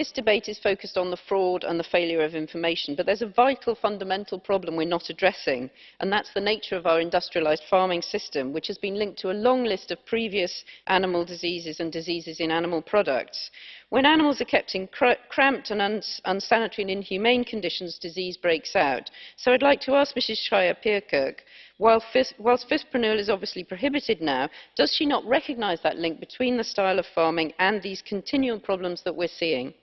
this debate is focused on the fraud and the failure of information, but there's a vital fundamental problem we're not addressing, and that's the nature of our industrialised farming system, which has been linked to a long list of previous animal diseases and diseases in animal products. When animals are kept in cr cramped and uns unsanitary and inhumane conditions, disease breaks out. So I'd like to ask Mrs Schreijer-Pierik, whilst fipronil is obviously prohibited now, does she not recognise that link between the style of farming and these continual problems that we're seeing?